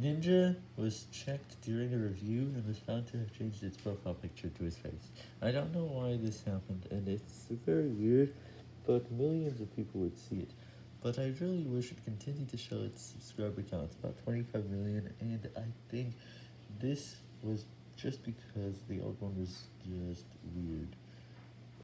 Ninja was checked during a review and was found to have changed its profile picture to his face. I don't know why this happened, and it's very weird, but millions of people would see it. But I really wish it continued to show its subscriber counts, about 25 million, and I think this was just because the old one was just.